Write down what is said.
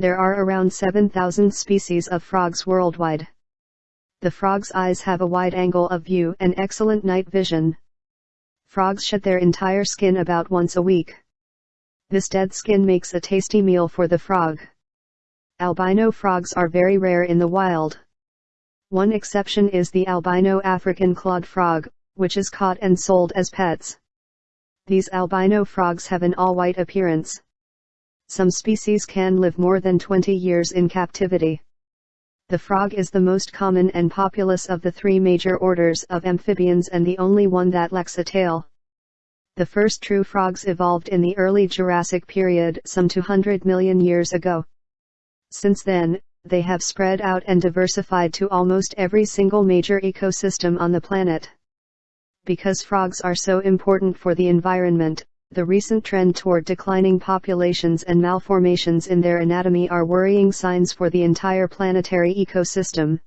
There are around 7,000 species of frogs worldwide. The frog's eyes have a wide angle of view and excellent night vision. Frogs shed their entire skin about once a week. This dead skin makes a tasty meal for the frog. Albino frogs are very rare in the wild. One exception is the albino African clawed frog, which is caught and sold as pets. These albino frogs have an all-white appearance. Some species can live more than 20 years in captivity. The frog is the most common and populous of the three major orders of amphibians and the only one that lacks a tail. The first true frogs evolved in the early Jurassic period some 200 million years ago. Since then, they have spread out and diversified to almost every single major ecosystem on the planet. Because frogs are so important for the environment, the recent trend toward declining populations and malformations in their anatomy are worrying signs for the entire planetary ecosystem.